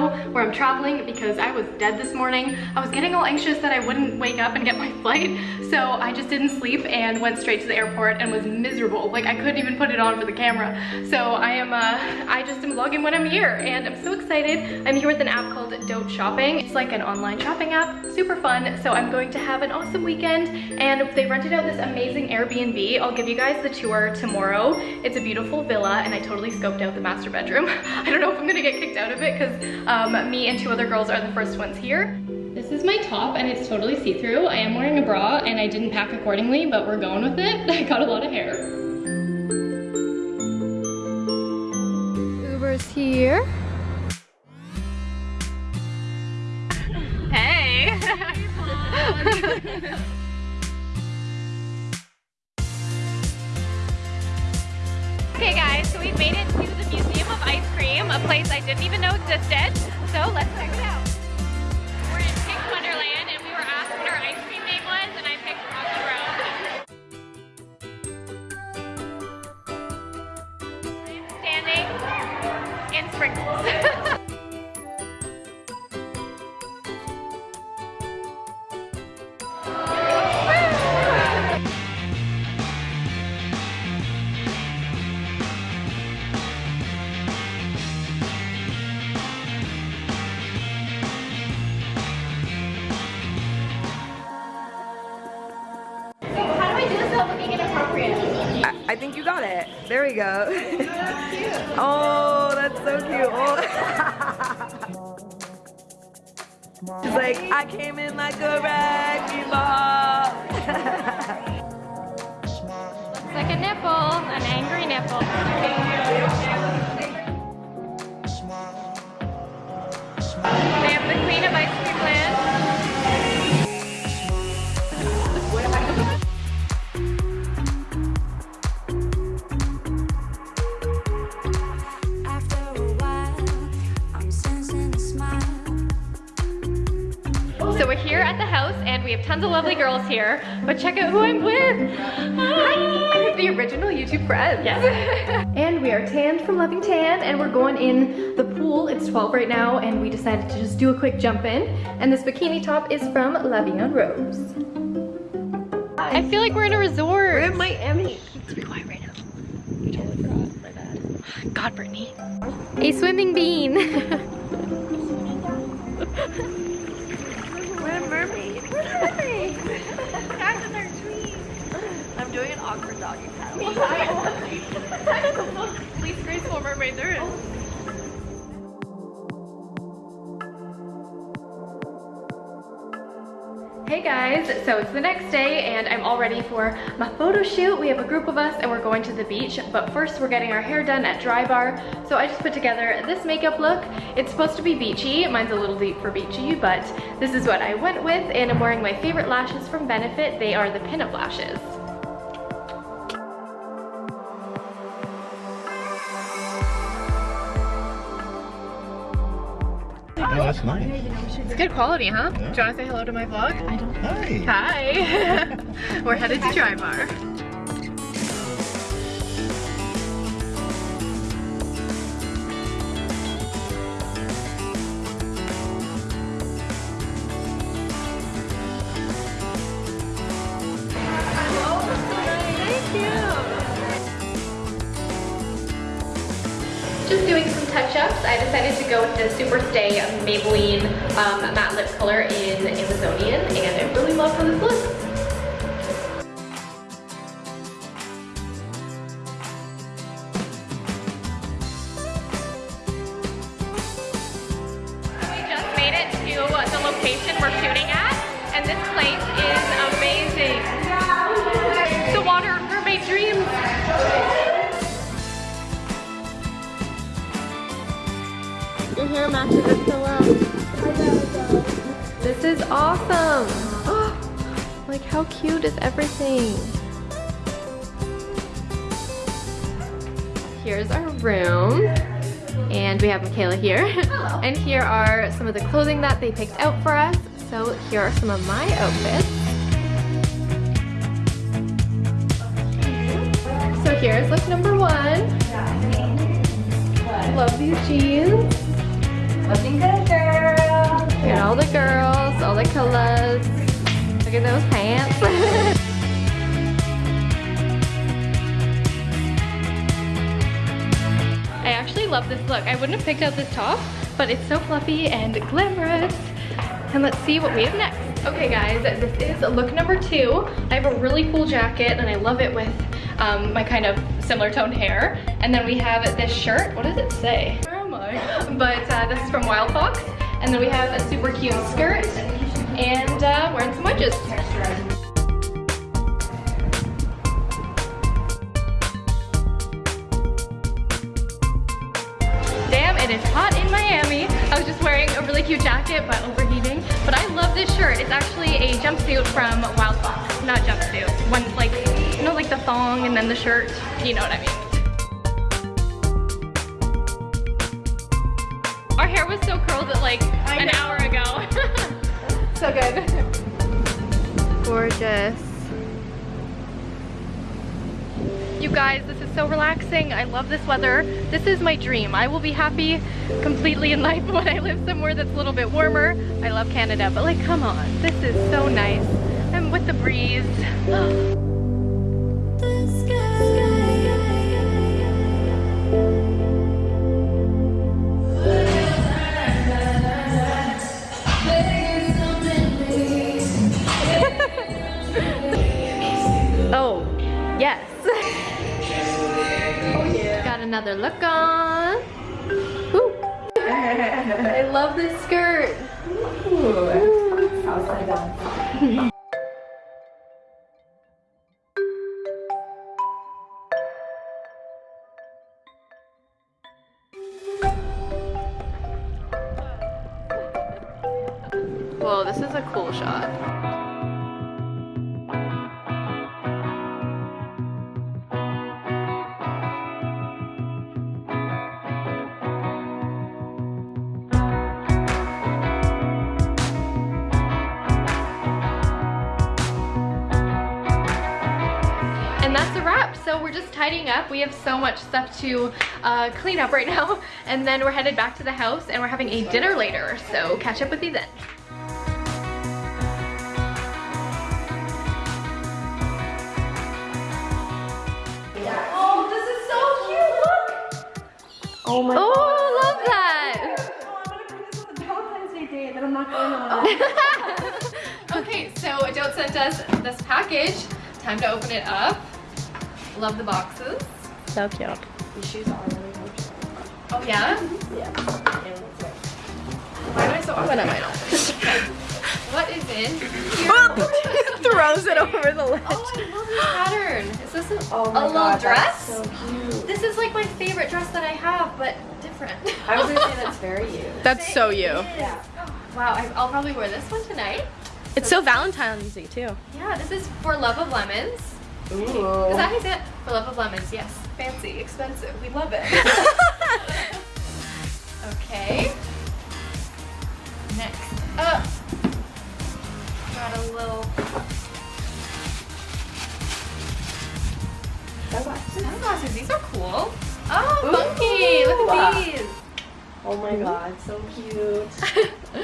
intro where I'm traveling because I was dead this morning. I was getting all anxious that I wouldn't wake up and get my flight, so I just didn't sleep and went straight to the airport and was miserable. Like I couldn't even put it on for the camera. So I am, uh, I just am vlogging when I'm here and I'm so excited. I'm here with an app called Dote Shopping. It's like an online shopping app, super fun. So I'm going to have an awesome weekend and they rented out this amazing Airbnb. I'll give you guys the tour tomorrow. It's a beautiful villa and I totally scoped out the master bedroom. I don't know if I'm gonna get kicked out of it because um, me and two other girls are the first ones here. This is my top and it's totally see-through. I am wearing a bra and I didn't pack accordingly, but we're going with it. I got a lot of hair. Uber's here. Hey! Okay guys, so we've made it to the Museum of Ice Cream, a place I didn't even know existed. So let's There we go. oh, that's so cute. Oh. She's like, I came in like a wrecking ball. Looks like a nipple, an angry nipple. So we're here at the house and we have tons of lovely girls here, but check out who I'm with. Hi! The original YouTube friends. Yes. and we are tanned from Loving Tan and we're going in the pool. It's 12 right now and we decided to just do a quick jump in. And this bikini top is from La Vie en Rose. I feel like we're in a resort. We're in Miami. Let's be quiet right now. I totally forgot. My bad. God, Brittany. A swimming bean. We're a mermaid. We're a mermaid. Guys in their. I'm doing an awkward doggy paddle. That's the most least graceful mermaid there is. Hey guys, so it's the next day and I'm all ready for my photo shoot. We have a group of us and we're going to the beach, but first we're getting our hair done at Dry Bar. So I just put together this makeup look. It's supposed to be beachy. Mine's a little deep for beachy, but this is what I went with and I'm wearing my favorite lashes from Benefit. They are the pinup lashes. Oh, that's nice. It's good quality, huh? Yeah. Do you want to say hello to my vlog? I don't. Hi. Hi. We're headed to Dry Bar. Just doing some touch-ups. I decided to go with the Super Stay Maybelline um, matte lip color in Amazonian, and I really love how this looks. Your hair matches it so well. This is awesome. like how cute is everything? Here's our room. And we have Michaela here. and here are some of the clothing that they picked out for us. So here are some of my outfits. So here's look number one. love these jeans. Looking good, girl. Look at all the girls, all the colors. Look at those pants. I actually love this look. I wouldn't have picked out this top, but it's so fluffy and glamorous. And let's see what we have next. Okay guys, this is look number two. I have a really cool jacket and I love it with um, my kind of similar toned hair. And then we have this shirt. What does it say? But uh, this is from Wild Fox. And then we have a super cute skirt and uh, wearing some wedges. Damn, it is hot in Miami. I was just wearing a really cute jacket, but overheating. But I love this shirt. It's actually a jumpsuit from Wild Fox. Not jumpsuit. One, like, you know, like the thong and then the shirt. You know what I mean. Hair was so curled at like an hour ago. so good. Gorgeous. You guys, this is so relaxing. I love this weather. This is my dream. I will be happy completely in life when I live somewhere that's a little bit warmer. I love Canada, but like, come on. This is so nice. And with the breeze. Oh. Another look on. Woo. I love this skirt. Whoa, this is a cool shot. And that's a wrap. So we're just tidying up. We have so much stuff to uh, clean up right now. And then we're headed back to the house and we're having a dinner later. So catch up with you then. Oh, this is so cute. Look. Oh my Oh, god. I love that. Oh, I'm gonna put this on the Valentine's Day date that I'm not going on. okay, so Adele sent us this package. Time to open it up. Love the boxes. So cute. These shoes are really good. Oh yeah? Yeah. Why am I so awkward? What am I not? What is in here? Throws it over the ledge. Oh, I love this pattern. Is this a, Oh a little god, dress? that's so cute. This is like my favorite dress that I have, but different. I was gonna say that's very you. That's so you. Yeah. Wow, I, I'll probably wear this one tonight. It's so Valentine's Day too. Yeah, this is for Love of Lemons. Is that Ooh. how you say it? For Love of Lemons, yes. Fancy, expensive, we love it. okay. Next up, got a little Sunglasses. sunglasses. These are cool. Oh, funky! Look at these. Oh my mm-hmm. god, so cute.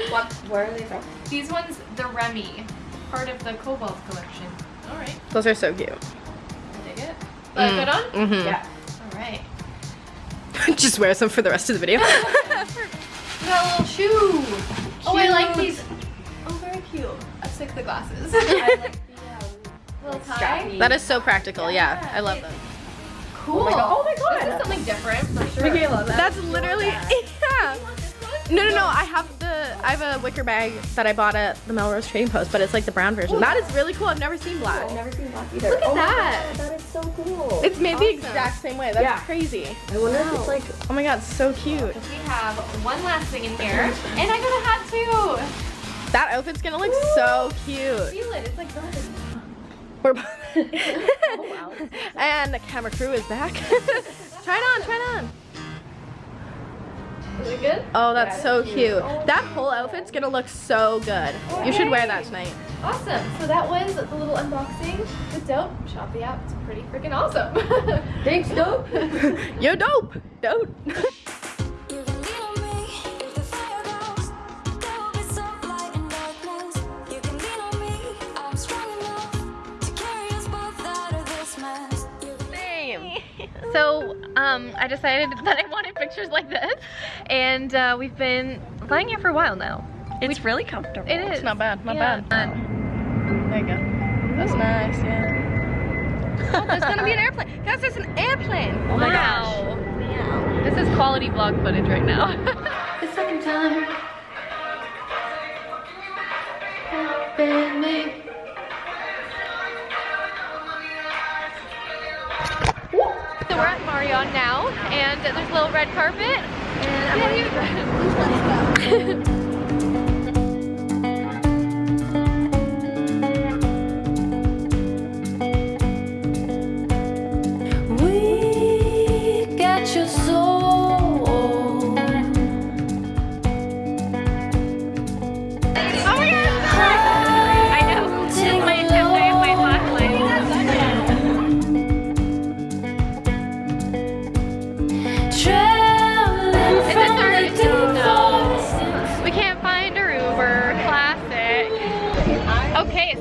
what? Where are they from? These ones, the Remy, part of the Cobalt collection. All right, Those are so cute. I dig it. Good on. Mm-hmm. Yeah. All right. Just wear some for the rest of the video. We got a little shoe. Oh, I like these. Oh, very cute. I stick the glasses. I like the um, little tie. strappy. that is so practical. Yeah, I love them. Cool. Oh my god. Oh my god. This is something different for sure. Michaela, that That's literally yeah. You want this one? No, no, no. I have the I have a wicker bag that I bought at the Melrose Trading Post, but it's like the brown version. That is really cool. I've never seen black. I've never seen black either. Look at oh my that. God, that is so cool. It's made the exact same way. That's Yeah. crazy. I wonder if it's like Oh my god, so cute. We have one last thing in here, and I got a hat too. That outfit's gonna look so cute. Feel it? It's like burgundy. We're oh, wow. and the camera crew is back. try it on, try it on. Good? Oh, that's yeah, so cute. cute. That whole outfit's gonna look so good. Okay. You should wear that tonight. Awesome. So that was the little unboxing with Dote. Shop the app. It's pretty freaking awesome. Thanks, Dope. You're dope. Dope. So, um, I decided that I wanted pictures like this and uh, we've been flying here for a while now. It's really comfortable. It is. It's not bad, not Yeah. bad. There you go. That's nice, yeah. Oh, there's gonna be an airplane. Guys, there's an airplane. Oh my wow. This is quality vlog footage right now. the second time. So we're at Marion now, and there's a little red carpet. And I'm We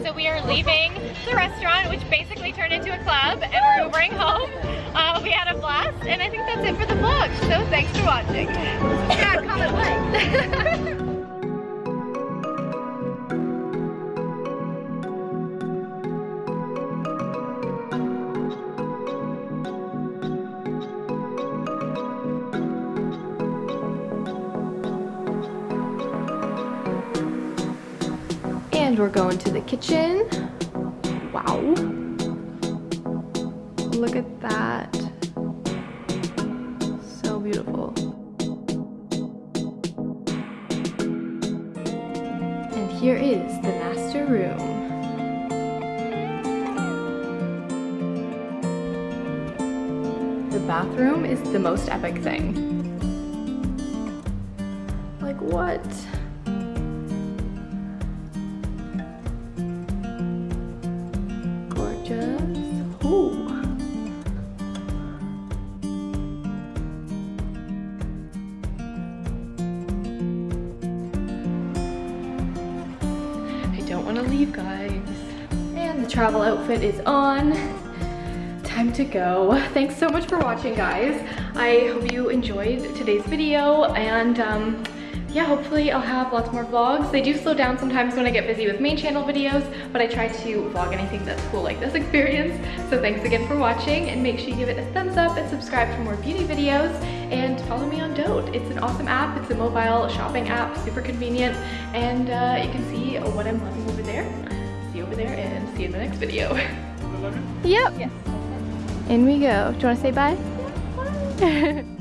so we are leaving the restaurant, which basically turned into a club, and we're Ubering home. Uh, we had a blast, and I think that's it for the vlog. So thanks for watching. Comment like. And we're going to the kitchen. Wow. Look at that. So beautiful. And here is the master room. The bathroom is the most epic thing. Like what? To leave, guys. And the travel outfit is on. Time to go. Thanks so much for watching, guys. I hope you enjoyed today's video and um, yeah, hopefully I'll have lots more vlogs. They do slow down sometimes when I get busy with main channel videos, but I try to vlog anything that's cool like this experience. So thanks again for watching and make sure you give it a thumbs up and subscribe for more beauty videos and follow me on Dote. It's an awesome app. It's a mobile shopping app, super convenient, and uh, you can see what I'm loving over there. See you over there and see you in the next video. Yep. Yes. In we go. Do you want to say bye? Bye.